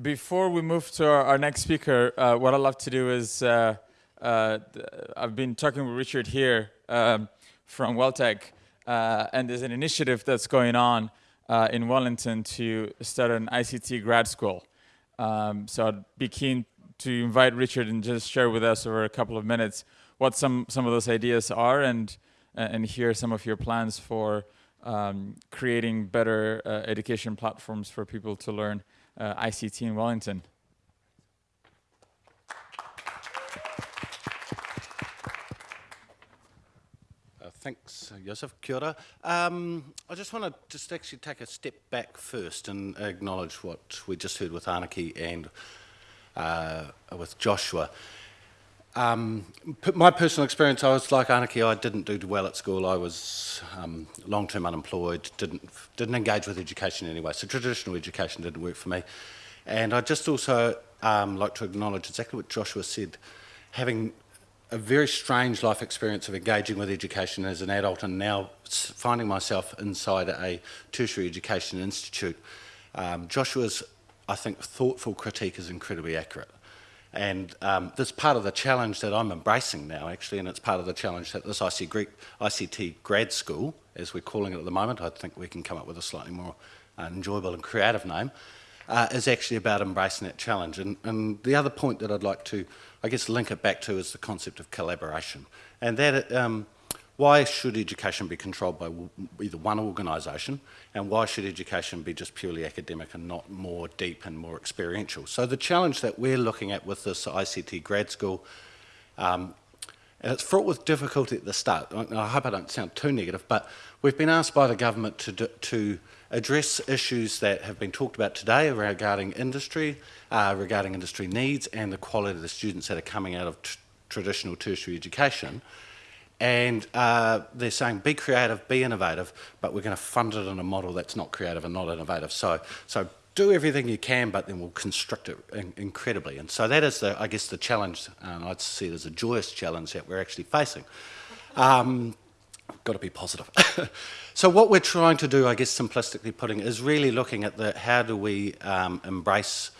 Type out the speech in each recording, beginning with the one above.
before we move to our, our next speaker, uh, what I'd love to do is, uh, uh, I've been talking with Richard here um, from Welltec, uh, and there's an initiative that's going on uh, in Wellington to start an ICT grad school. Um, so I'd be keen to invite Richard and just share with us over a couple of minutes what some, some of those ideas are and, and hear some of your plans for um, creating better uh, education platforms for people to learn uh, ICT in Wellington. Uh, thanks, Joseph. Kia ora. Um, I just want to just actually take a step back first and acknowledge what we just heard with Anaki and uh, with Joshua. Um, my personal experience, I was like Anaki, I didn't do well at school. I was um, long-term unemployed, didn't, didn't engage with education anyway, so traditional education didn't work for me. And I just also um, like to acknowledge exactly what Joshua said, having a very strange life experience of engaging with education as an adult and now finding myself inside a tertiary education institute. Um, Joshua's, I think, thoughtful critique is incredibly accurate. And um, this part of the challenge that I'm embracing now, actually, and it's part of the challenge that this IC Greek, ICT grad school, as we're calling it at the moment, I think we can come up with a slightly more uh, enjoyable and creative name, uh, is actually about embracing that challenge. And, and the other point that I'd like to, I guess, link it back to is the concept of collaboration. And that um, why should education be controlled by either one organisation and why should education be just purely academic and not more deep and more experiential? So the challenge that we're looking at with this ICT grad school, um, and it's fraught with difficulty at the start, I hope I don't sound too negative, but we've been asked by the government to, to address issues that have been talked about today regarding industry, uh, regarding industry needs and the quality of the students that are coming out of traditional tertiary education. And uh, they're saying be creative, be innovative, but we're going to fund it in a model that's not creative and not innovative. So, so do everything you can, but then we'll constrict it in incredibly. And so that is, the, I guess, the challenge, and I'd see it as a joyous challenge that we're actually facing. Um, got to be positive. so what we're trying to do, I guess simplistically putting, is really looking at the how do we um, embrace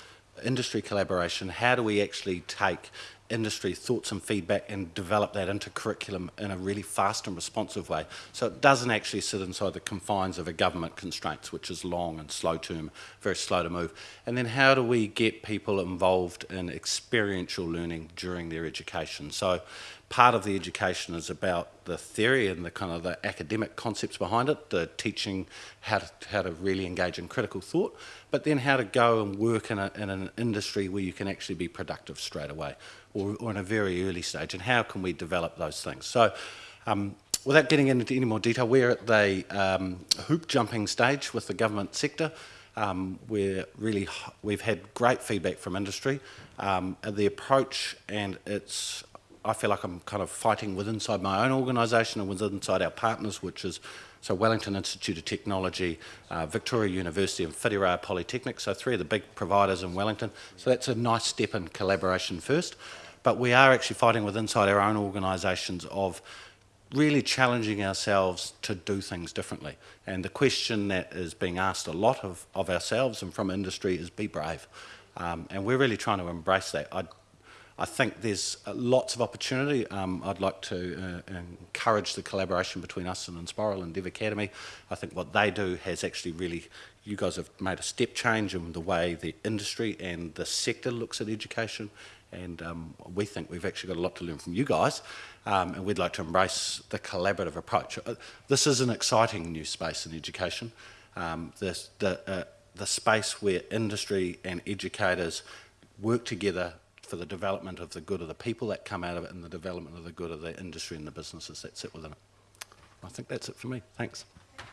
industry collaboration, how do we actually take industry thoughts and feedback and develop that into curriculum in a really fast and responsive way. So it doesn't actually sit inside the confines of a government constraints, which is long and slow term, very slow to move. And then how do we get people involved in experiential learning during their education? So part of the education is about the theory and the kind of the academic concepts behind it, the teaching how to, how to really engage in critical thought, but then how to go and work in, a, in an industry where you can actually be productive straight away or, or in a very early stage and how can we develop those things. So um, without getting into any more detail, we're at the um, hoop jumping stage with the government sector. Um, we're really, we've had great feedback from industry. Um, the approach and it's I feel like I'm kind of fighting with inside my own organisation and with inside our partners, which is so Wellington Institute of Technology, uh, Victoria University and Whitireia Polytechnic, so three of the big providers in Wellington. So that's a nice step in collaboration first. But we are actually fighting with inside our own organisations of really challenging ourselves to do things differently. And the question that is being asked a lot of, of ourselves and from industry is be brave. Um, and we're really trying to embrace that. I I think there's lots of opportunity. Um, I'd like to uh, encourage the collaboration between us and Enspiral and Dev Academy. I think what they do has actually really, you guys have made a step change in the way the industry and the sector looks at education. And um, we think we've actually got a lot to learn from you guys. Um, and we'd like to embrace the collaborative approach. Uh, this is an exciting new space in education. Um, this, the, uh, the space where industry and educators work together for the development of the good of the people that come out of it and the development of the good of the industry and the businesses that sit within it. I think that's it for me. Thanks. Thank